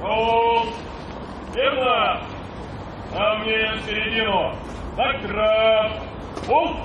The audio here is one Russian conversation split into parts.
Hold. Верно. А мне в середину. Так, трап. Hold.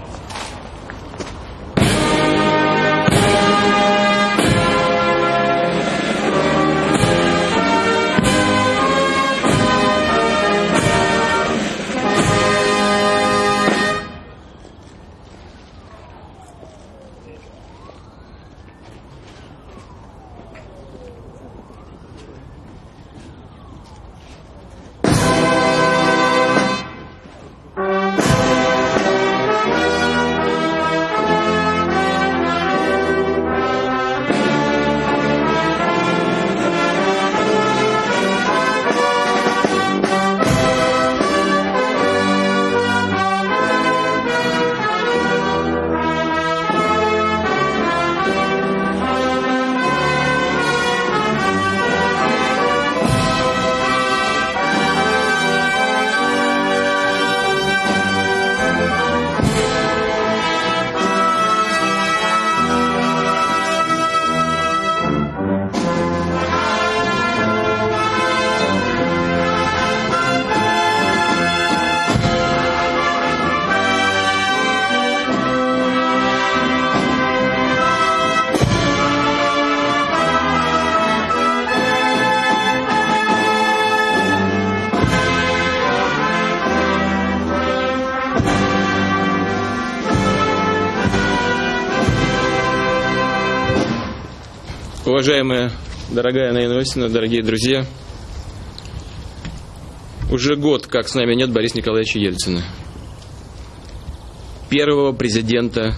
Уважаемая, дорогая Наина Осина, дорогие друзья, уже год, как с нами нет Бориса Николаевича Ельцина, первого президента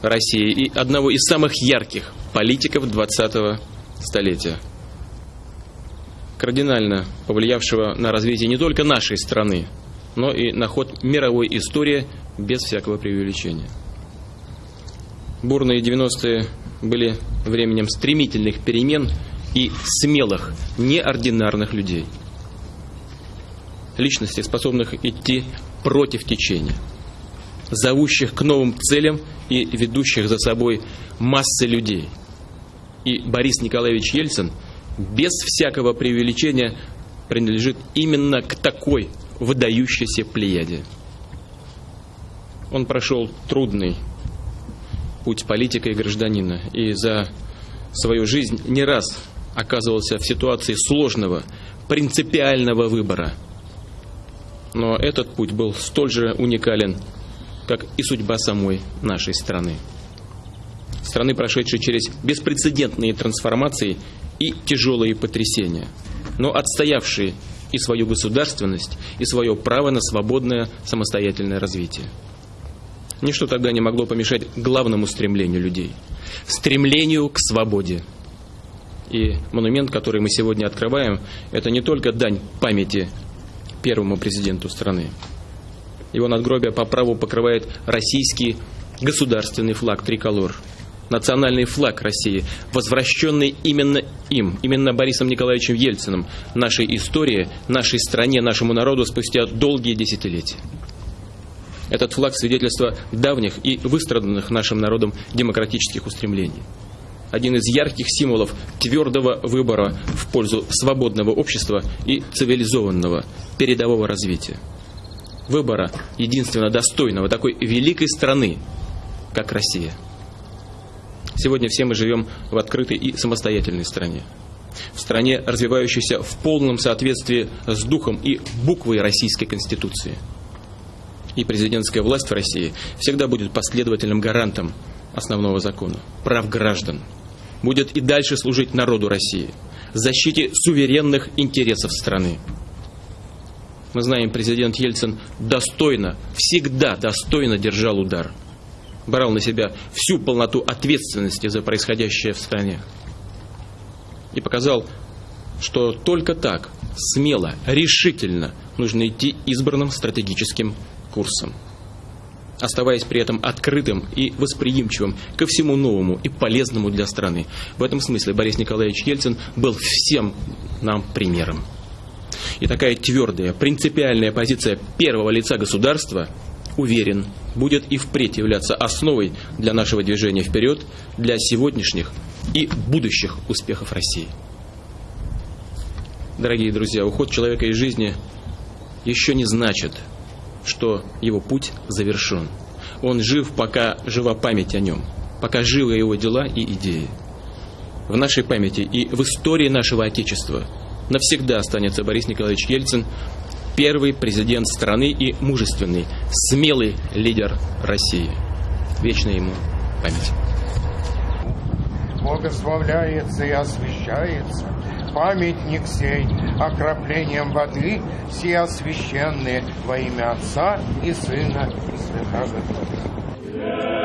России и одного из самых ярких политиков 20-го столетия, кардинально повлиявшего на развитие не только нашей страны, но и на ход мировой истории без всякого преувеличения. Бурные 90-е были временем стремительных перемен и смелых, неординарных людей. Личностей, способных идти против течения, зовущих к новым целям и ведущих за собой массы людей. И Борис Николаевич Ельцин без всякого преувеличения принадлежит именно к такой выдающейся плеяде. Он прошел трудный путь политика и гражданина. И за свою жизнь не раз оказывался в ситуации сложного, принципиального выбора. Но этот путь был столь же уникален, как и судьба самой нашей страны. Страны, прошедшей через беспрецедентные трансформации и тяжелые потрясения, но отстоявшие и свою государственность, и свое право на свободное самостоятельное развитие. Ничто тогда не могло помешать главному стремлению людей – стремлению к свободе. И монумент, который мы сегодня открываем, это не только дань памяти первому президенту страны. Его надгробие по праву покрывает российский государственный флаг триколор, национальный флаг России, возвращенный именно им, именно Борисом Николаевичем Ельциным, нашей истории, нашей стране, нашему народу спустя долгие десятилетия. Этот флаг свидетельство давних и выстраданных нашим народом демократических устремлений. Один из ярких символов твердого выбора в пользу свободного общества и цивилизованного передового развития. Выбора единственно достойного такой великой страны, как Россия. Сегодня все мы живем в открытой и самостоятельной стране. В стране, развивающейся в полном соответствии с духом и буквой Российской Конституции – и президентская власть в России всегда будет последовательным гарантом основного закона, прав граждан. Будет и дальше служить народу России, защите суверенных интересов страны. Мы знаем, президент Ельцин достойно, всегда достойно держал удар. Брал на себя всю полноту ответственности за происходящее в стране. И показал, что только так, смело, решительно нужно идти избранным стратегическим курсом, оставаясь при этом открытым и восприимчивым ко всему новому и полезному для страны. В этом смысле Борис Николаевич Ельцин был всем нам примером. И такая твердая, принципиальная позиция первого лица государства, уверен, будет и впредь являться основой для нашего движения вперед, для сегодняшних и будущих успехов России. Дорогие друзья, уход человека из жизни еще не значит, что его путь завершен. Он жив, пока жива память о нем, пока живы его дела и идеи. В нашей памяти и в истории нашего Отечества навсегда останется Борис Николаевич Ельцин, первый президент страны и мужественный, смелый лидер России. Вечная ему память. Благословляется и освящается памятник сей окроплением воды, все освященные во имя Отца и Сына и Святого Духа.